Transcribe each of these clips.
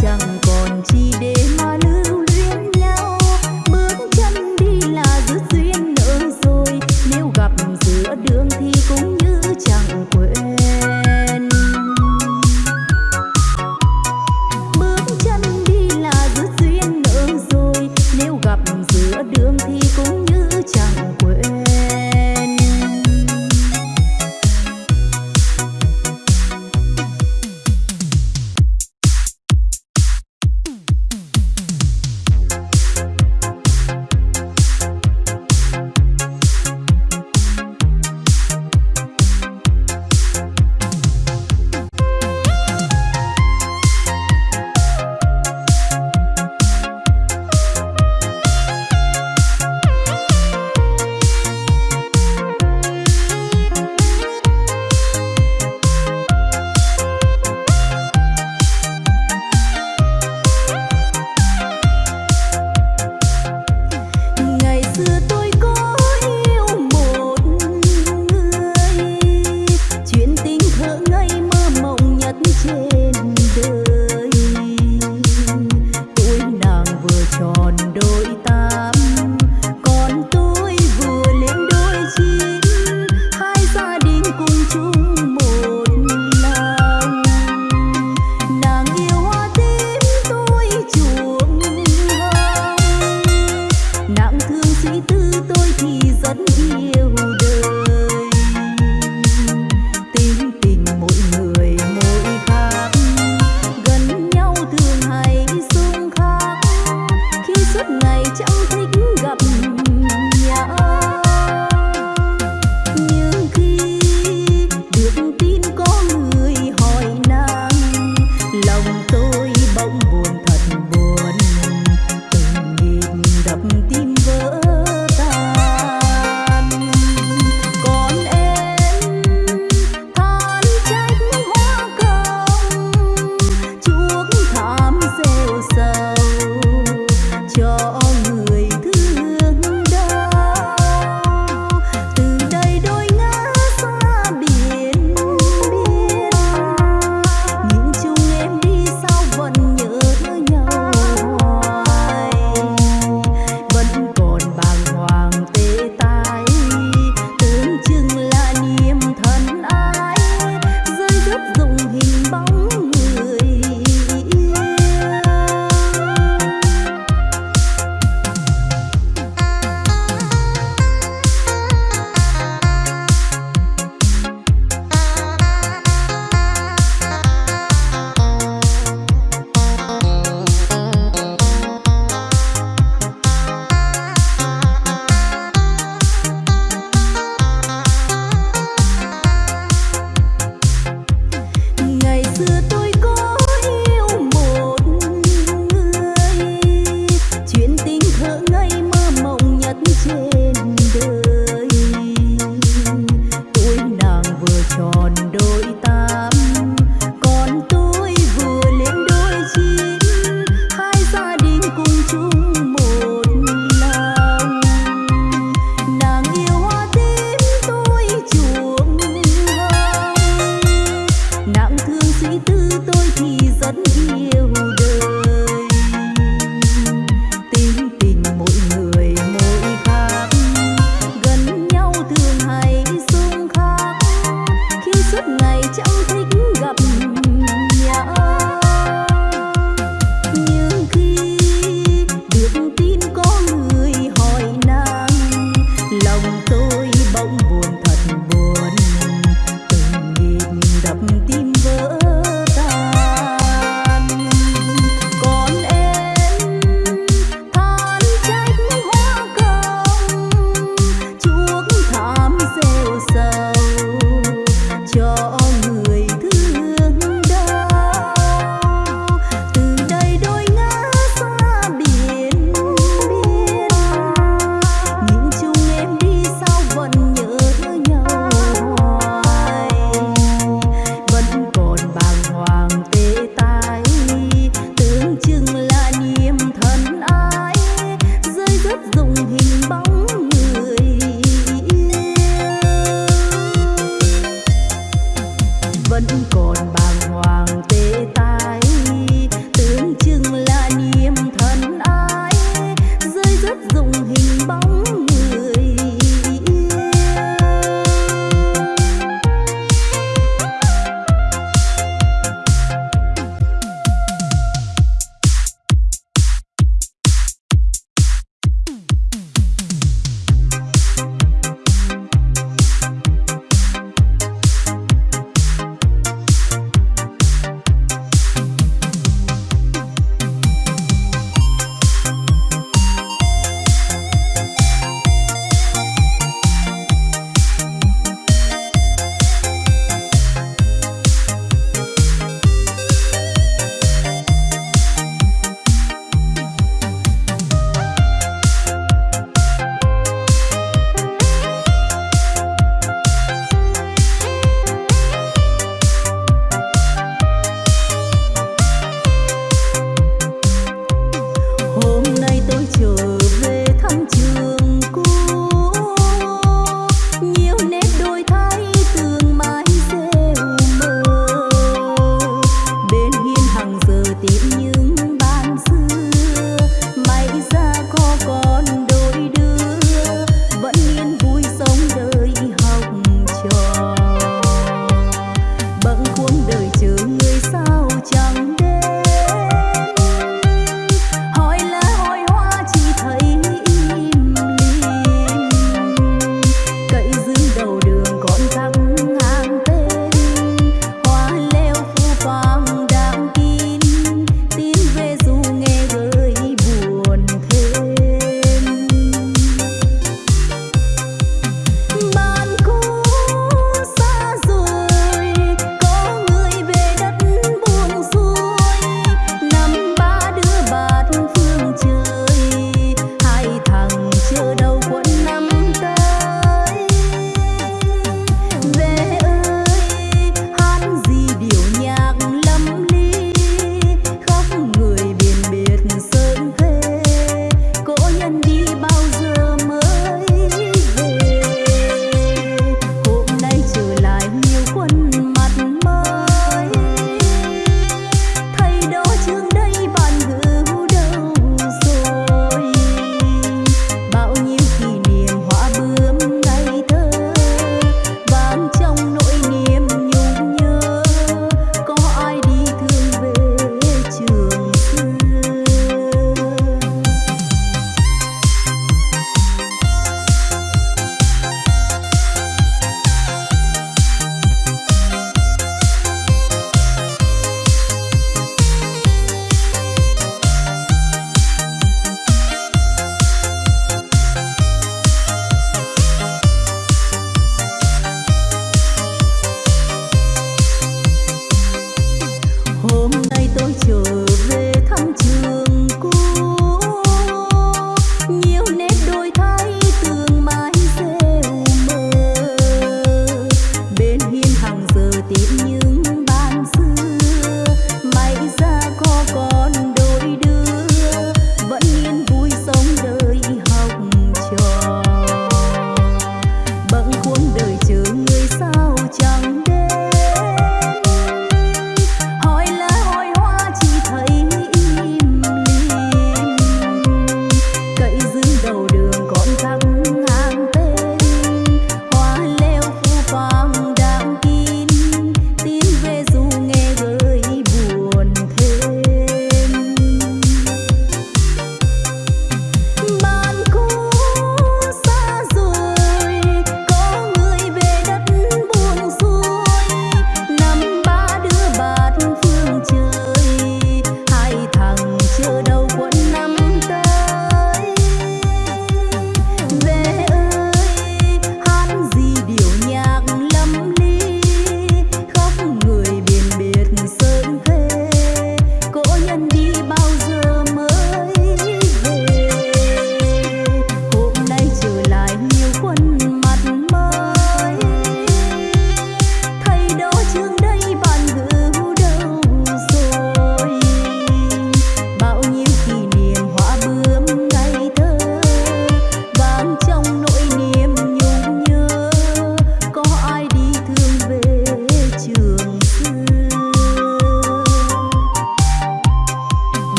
想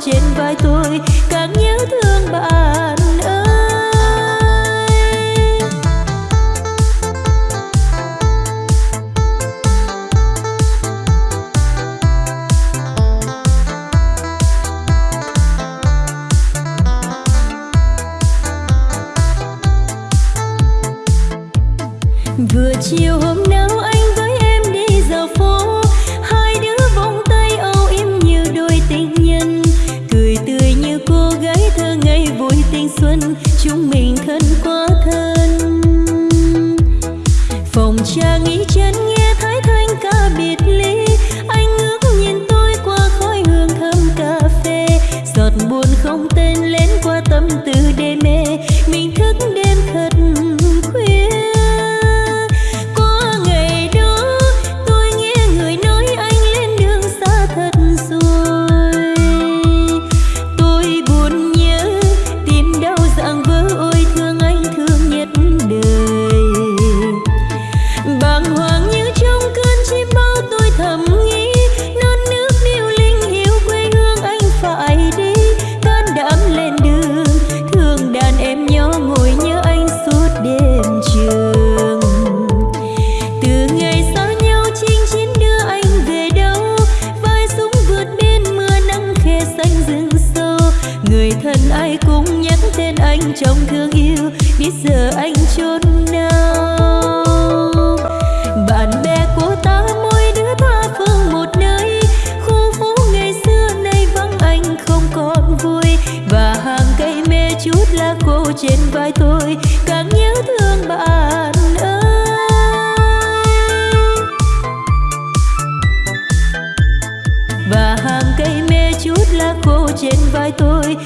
trên vai tôi rồi càng nhớ thương bạn ơi. Và hàng cây mê chút lá khô trên vai tôi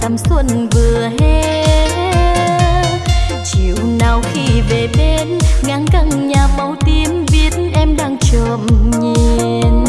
tắm xuân vừa hết chiều nào khi về bên ngang căng nhà màu tím biết em đang trộm nhìn.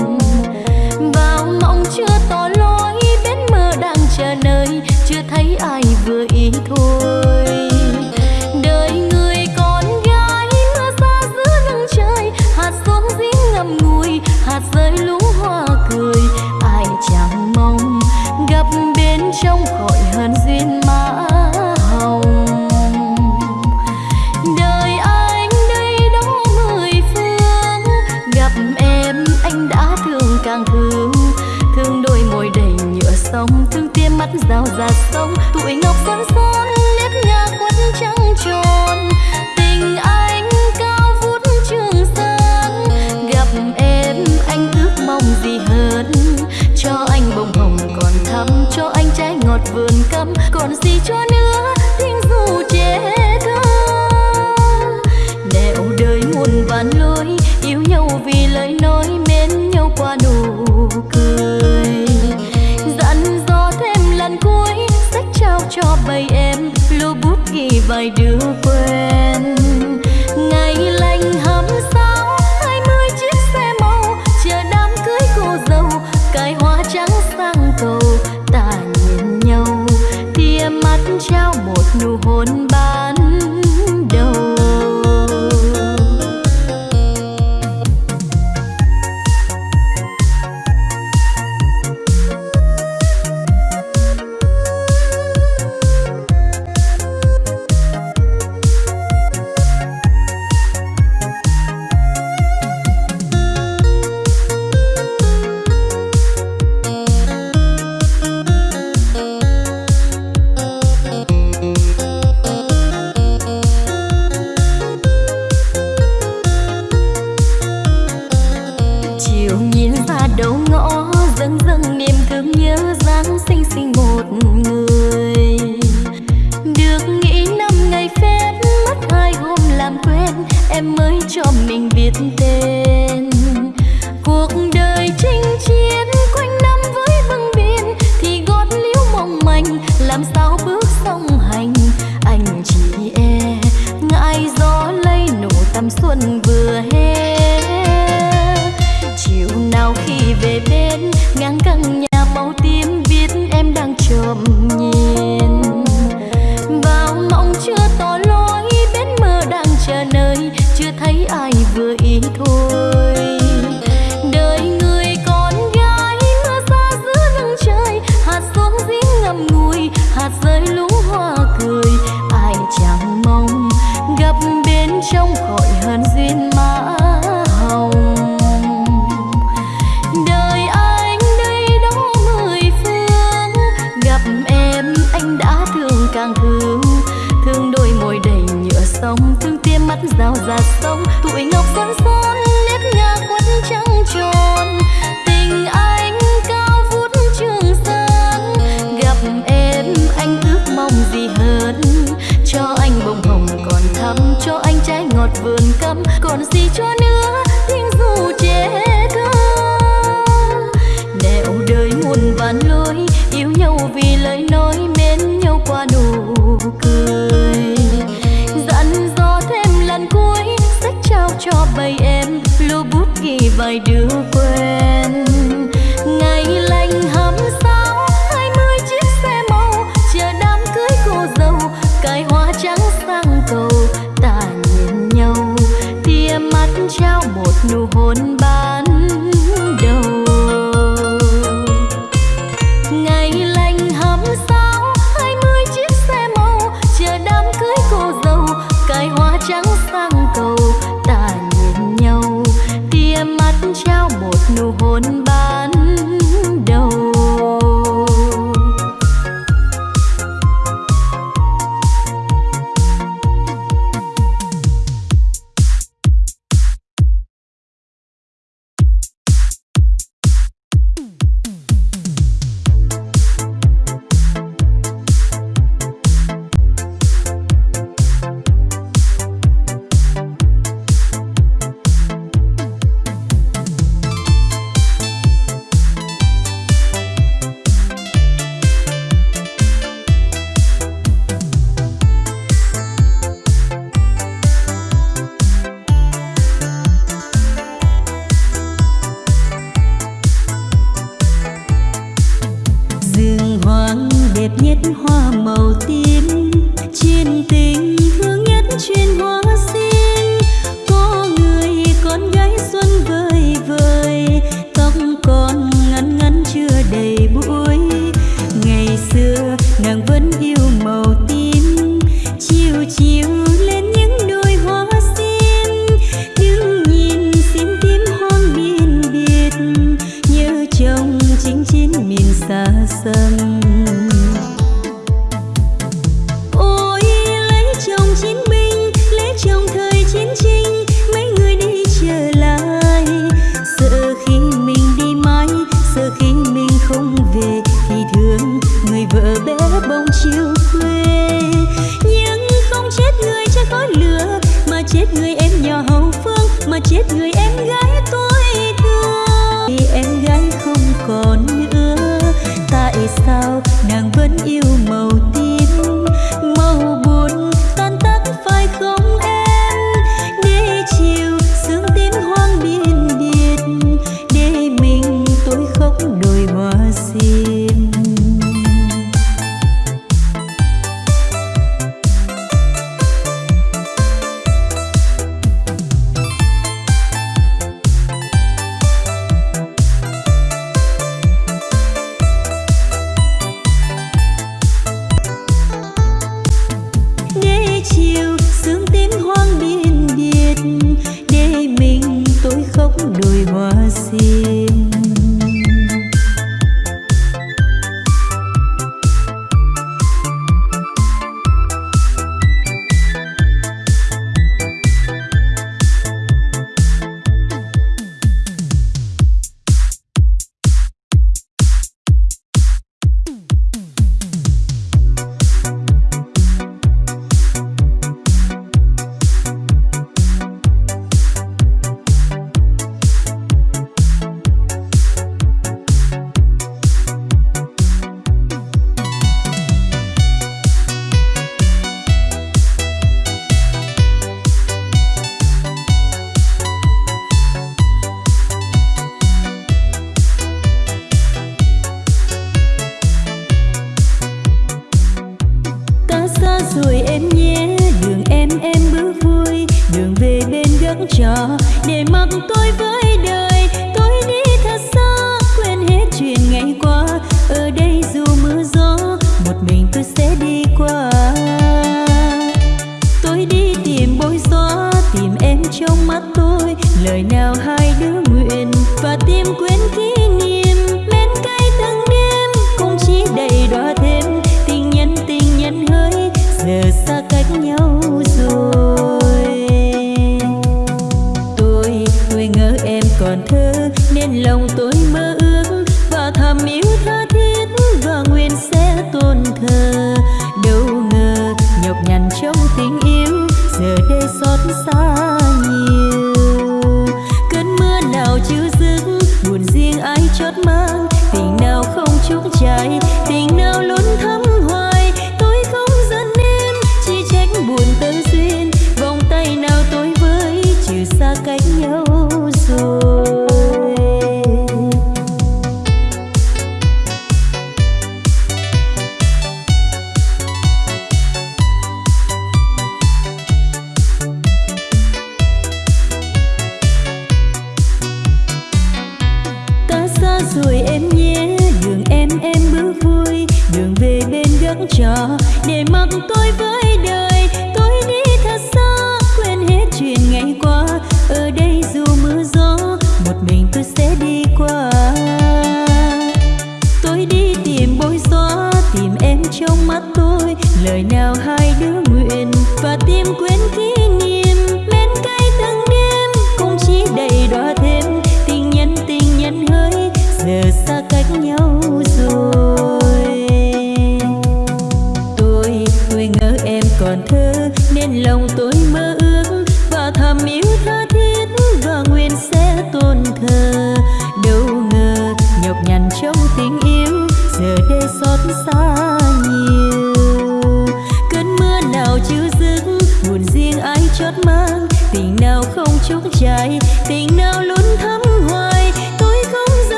Và rào làm gì hơn. Cho anh bông hồng, còn thắm, cho anh trái ngọt vườn cấm còn gì cho nữa tiếng dù trẻ thơ nẻo đời muôn vàn lối, yêu nhau vì lời nói, mến nhau qua nụ cười. Dặn dò thêm lần cuối, sách trao cho bầy em, lô bút ghi vài đứa quen.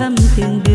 dăm từng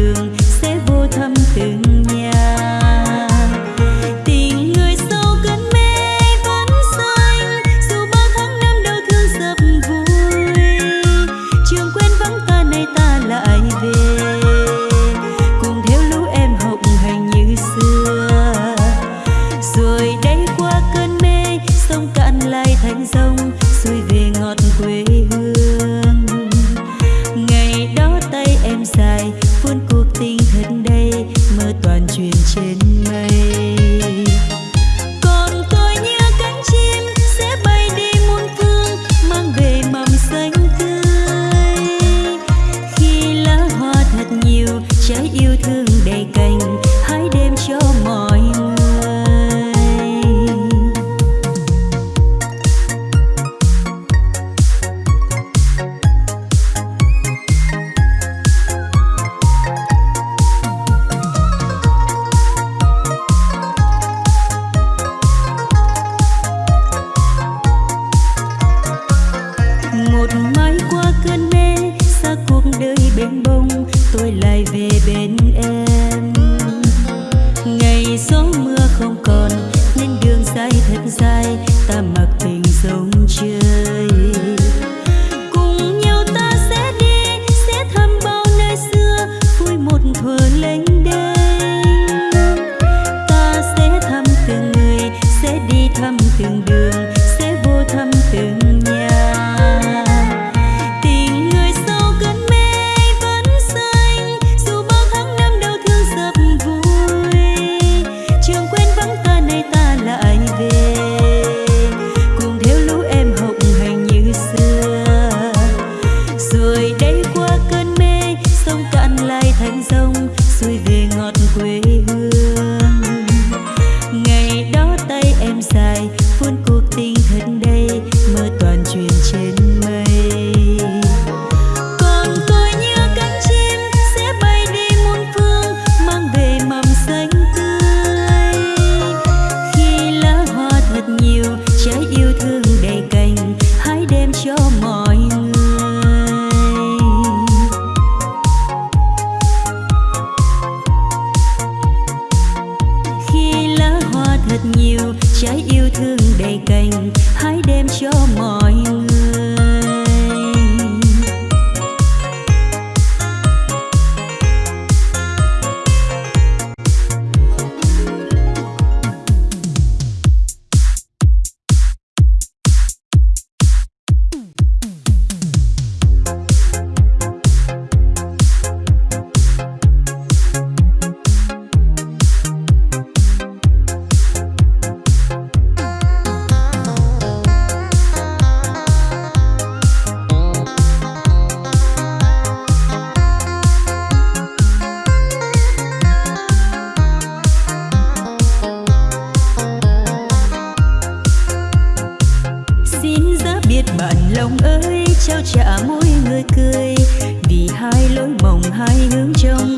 trao trả mỗi người cười. Vì hai lối mộng hai hướng trong